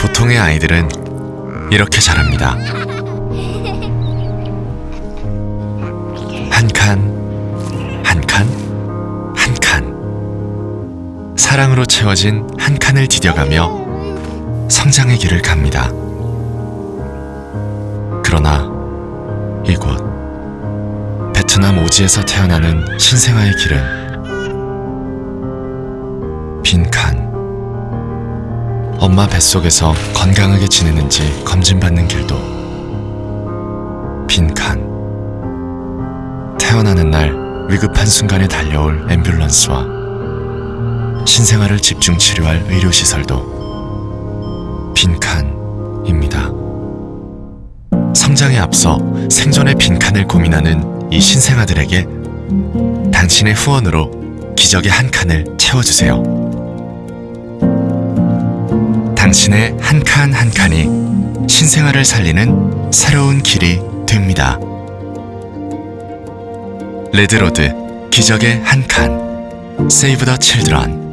보통의 아이들은 이렇게 자랍니다. 한 칸, 한 칸, 한 칸. 사랑으로 채워진 한 칸을 디뎌가며 성장의 길을 갑니다. 그러나 이곳 베트남 오지에서 태어나는 신생아의 길은 엄마 뱃속에서 건강하게 지내는지 검진받는 길도 빈칸. 태어나는 날 위급한 순간에 달려올 앰뷸런스와 신생아를 집중 치료할 의료시설도 빈칸입니다. 성장에 앞서 생존의 빈칸을 고민하는 이 신생아들에게 당신의 후원으로 기적의 한 칸을 채워주세요. 당신의 한칸한 칸이 신생아를 살리는 새로운 길이 됩니다. 레드로드 기적의 한 칸. Save the Children.